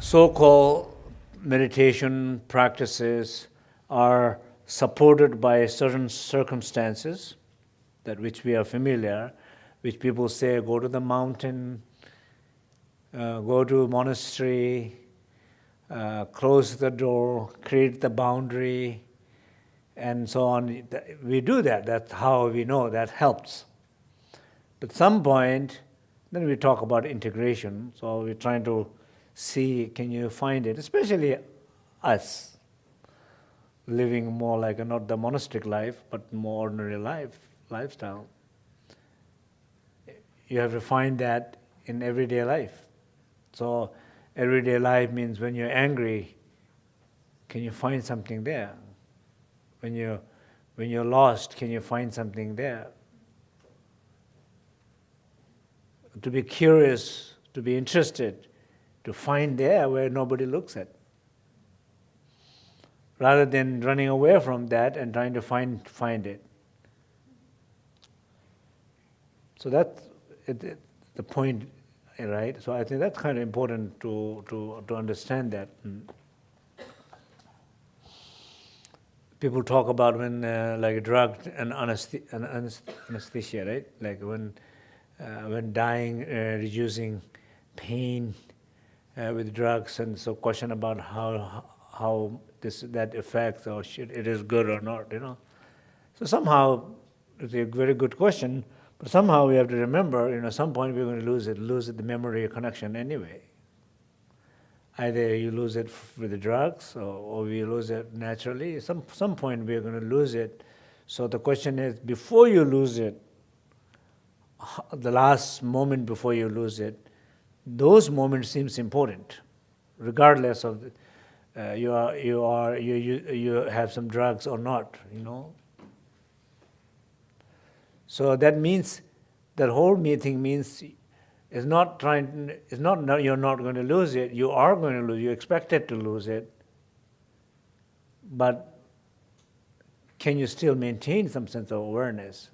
so-called meditation practices are supported by certain circumstances that which we are familiar, which people say go to the mountain, uh, go to a monastery, uh, close the door, create the boundary, and so on. We do that. That's how we know that helps. But some point, then we talk about integration. So we're trying to see, can you find it, especially us, living more like a, not the monastic life, but more ordinary life, lifestyle. You have to find that in everyday life. So everyday life means when you're angry, can you find something there? When you when you're lost, can you find something there? To be curious, to be interested, to find there where nobody looks at. Rather than running away from that and trying to find find it. So that's it, it, the point right? So I think that's kind of important to, to, to understand that. Mm. People talk about when uh, like drug and anesthesia, right? Like when, uh, when dying, uh, reducing pain uh, with drugs, and so question about how, how this, that affects or should, it is good or not, you know? So somehow, it's a very good question, but somehow we have to remember, you know, at some point we're going to lose it, lose it, the memory connection anyway. Either you lose it with the drugs or, or we lose it naturally. Some, some point we're going to lose it. So the question is, before you lose it, the last moment before you lose it, those moments seems important, regardless of uh, you are you are you, you you have some drugs or not, you know. So that means that whole meeting means it's not trying, it's not, no, you're not going to lose it, you are going to lose, you expected to lose it, but can you still maintain some sense of awareness?